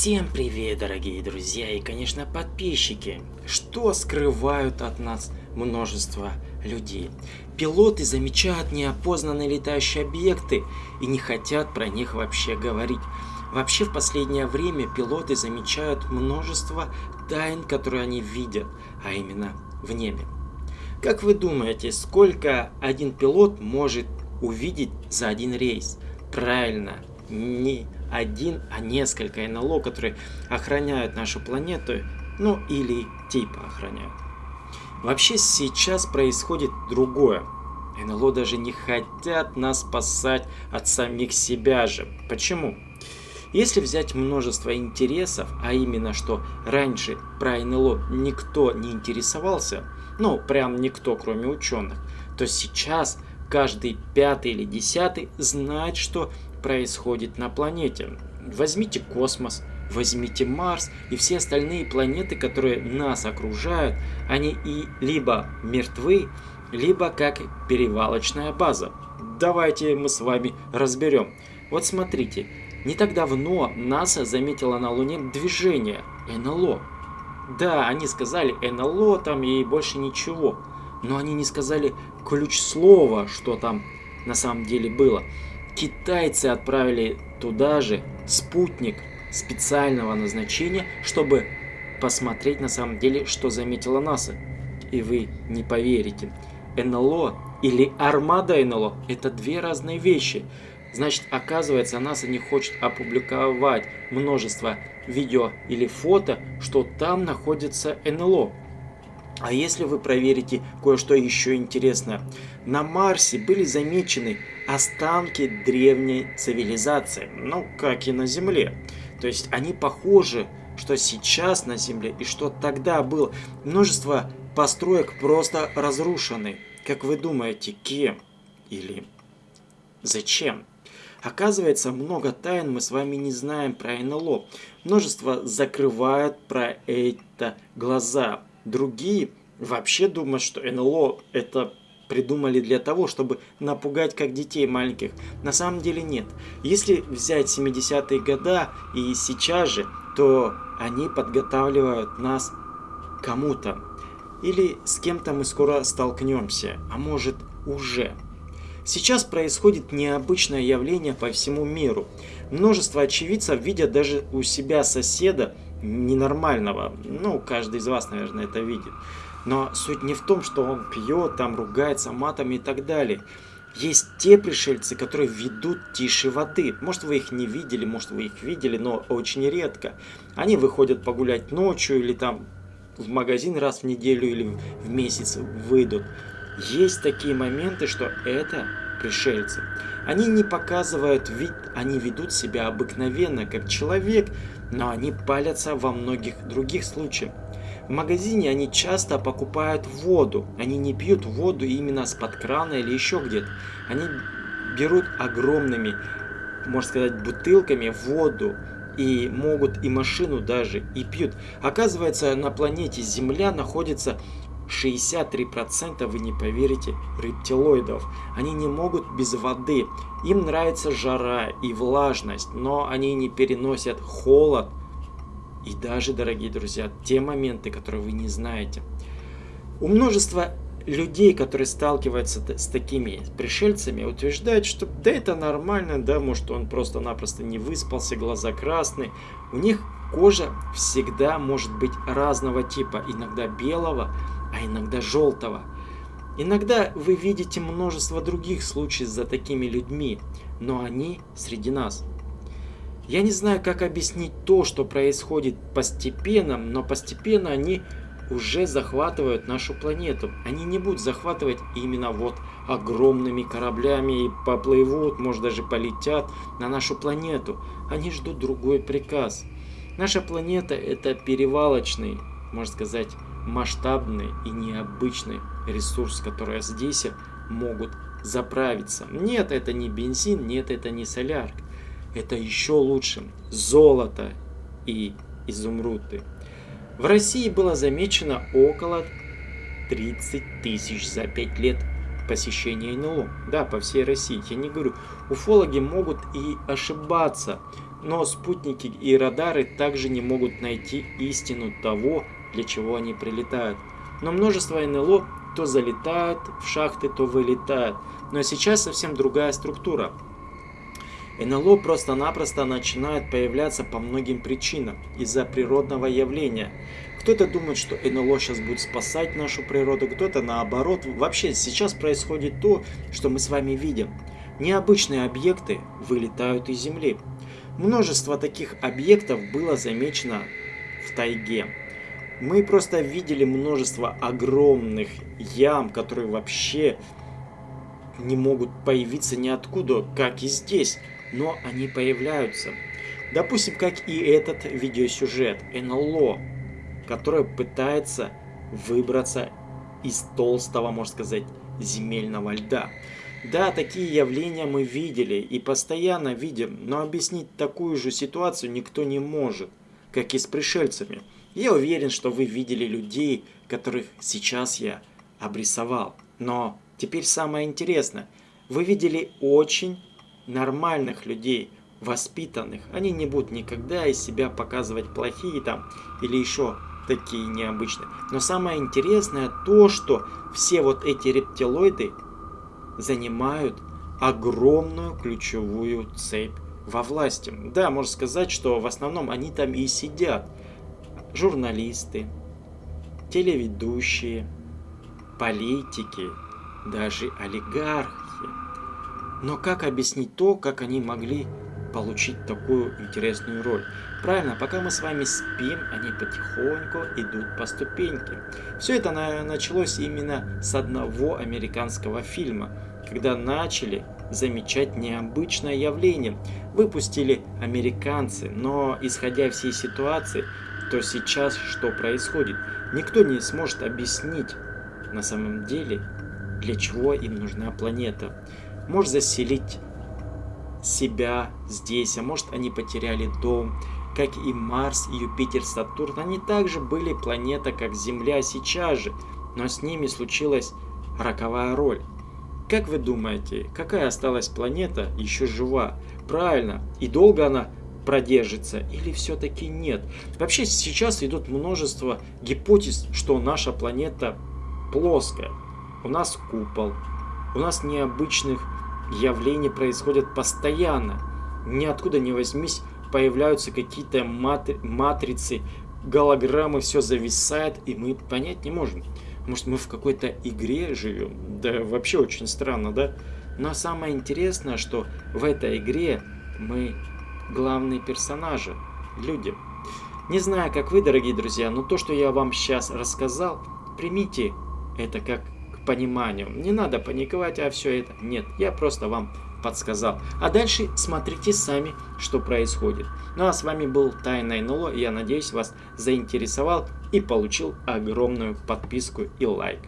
Всем привет, дорогие друзья и, конечно, подписчики! Что скрывают от нас множество людей? Пилоты замечают неопознанные летающие объекты и не хотят про них вообще говорить. Вообще в последнее время пилоты замечают множество тайн, которые они видят, а именно в небе. Как вы думаете, сколько один пилот может увидеть за один рейс? Правильно, не один, а несколько НЛО, которые охраняют нашу планету, ну или типа охраняют. Вообще сейчас происходит другое. НЛО даже не хотят нас спасать от самих себя же. Почему? Если взять множество интересов, а именно, что раньше про НЛО никто не интересовался, ну, прям никто, кроме ученых, то сейчас каждый пятый или десятый знает, что происходит на планете. Возьмите космос, возьмите Марс и все остальные планеты, которые нас окружают, они и либо мертвы, либо как перевалочная база. Давайте мы с вами разберем. Вот смотрите, не так давно НАСА заметила на Луне движение НЛО. Да, они сказали НЛО там и больше ничего, но они не сказали ключ слова, что там на самом деле было. Китайцы отправили туда же спутник специального назначения, чтобы посмотреть на самом деле, что заметила НАСА. И вы не поверите. НЛО или армада НЛО – это две разные вещи. Значит, оказывается, НАСА не хочет опубликовать множество видео или фото, что там находится НЛО. А если вы проверите кое-что еще интересное, на Марсе были замечены останки древней цивилизации, ну, как и на Земле. То есть они похожи, что сейчас на Земле и что тогда было. Множество построек просто разрушены. Как вы думаете, кем или зачем? Оказывается, много тайн мы с вами не знаем про НЛО. Множество закрывают про это глаза. Другие вообще думают, что НЛО это придумали для того, чтобы напугать как детей маленьких. На самом деле нет. Если взять 70-е года и сейчас же, то они подготавливают нас кому-то. Или с кем-то мы скоро столкнемся, а может уже. Сейчас происходит необычное явление по всему миру. Множество очевидцев видят даже у себя соседа ненормального. Ну, каждый из вас, наверное, это видит. Но суть не в том, что он пьет, там ругается матами и так далее. Есть те пришельцы, которые ведут тише воды. Может вы их не видели, может вы их видели, но очень редко. Они выходят погулять ночью или там в магазин раз в неделю или в месяц выйдут. Есть такие моменты, что это пришельцы. Они не показывают вид, они ведут себя обыкновенно, как человек, но они палятся во многих других случаях. В магазине они часто покупают воду. Они не пьют воду именно с-под крана или еще где-то. Они берут огромными, можно сказать, бутылками воду и могут и машину даже и пьют. Оказывается, на планете Земля находится 63%, вы не поверите, рептилоидов. Они не могут без воды. Им нравится жара и влажность, но они не переносят холод и даже, дорогие друзья, те моменты, которые вы не знаете. У множества людей, которые сталкиваются с такими пришельцами, утверждают, что да это нормально, да, может он просто-напросто не выспался, глаза красные. У них кожа всегда может быть разного типа, иногда белого, а иногда желтого. Иногда вы видите множество других случаев за такими людьми, но они среди нас. Я не знаю, как объяснить то, что происходит постепенно, но постепенно они уже захватывают нашу планету. Они не будут захватывать именно вот огромными кораблями и поплывут, может даже полетят на нашу планету. Они ждут другой приказ. Наша планета это перевалочный, можно сказать, масштабный и необычный ресурс, который здесь могут заправиться. Нет, это не бензин, нет, это не солярка это еще лучше. Золото и изумруды. В России было замечено около 30 тысяч за 5 лет посещения НЛО. Да, по всей России. Я не говорю, уфологи могут и ошибаться, Но спутники и радары также не могут найти истину того, для чего они прилетают. Но множество НЛО то залетают в шахты, то вылетают. Но сейчас совсем другая структура. НЛО просто-напросто начинает появляться по многим причинам из-за природного явления. Кто-то думает, что НЛО сейчас будет спасать нашу природу, кто-то наоборот. Вообще сейчас происходит то, что мы с вами видим. Необычные объекты вылетают из Земли. Множество таких объектов было замечено в тайге. Мы просто видели множество огромных ям, которые вообще не могут появиться ниоткуда, как и здесь но они появляются. Допустим, как и этот видеосюжет НЛО, который пытается выбраться из толстого, можно сказать, земельного льда. Да, такие явления мы видели и постоянно видим, но объяснить такую же ситуацию никто не может, как и с пришельцами. Я уверен, что вы видели людей, которых сейчас я обрисовал. Но теперь самое интересное. Вы видели очень нормальных людей, воспитанных. Они не будут никогда из себя показывать плохие там или еще такие необычные. Но самое интересное то, что все вот эти рептилоиды занимают огромную ключевую цепь во власти. Да, можно сказать, что в основном они там и сидят. Журналисты, телеведущие, политики, даже олигархи. Но как объяснить то, как они могли получить такую интересную роль? Правильно, пока мы с вами спим, они потихоньку идут по ступеньке. Все это началось именно с одного американского фильма, когда начали замечать необычное явление. Выпустили американцы, но исходя всей ситуации, то сейчас что происходит? Никто не сможет объяснить на самом деле, для чего им нужна планета может заселить себя здесь, а может они потеряли дом. Как и Марс, Юпитер, Сатурн, они также были планета, как Земля сейчас же, но с ними случилась роковая роль. Как вы думаете, какая осталась планета еще жива? Правильно, и долго она продержится или все-таки нет? Вообще сейчас идут множество гипотез, что наша планета плоская. У нас купол, у нас необычных явления происходят постоянно. Ниоткуда не возьмись, появляются какие-то матри матрицы, голограммы, все зависает, и мы понять не можем. Может, мы в какой-то игре живем? Да, вообще очень странно, да? Но самое интересное, что в этой игре мы главные персонажи, люди. Не знаю, как вы, дорогие друзья, но то, что я вам сейчас рассказал, примите это как пониманию. Не надо паниковать, а все это. Нет, я просто вам подсказал. А дальше смотрите сами, что происходит. Ну а с вами был Тайна НЛО. Я надеюсь, вас заинтересовал и получил огромную подписку и лайк.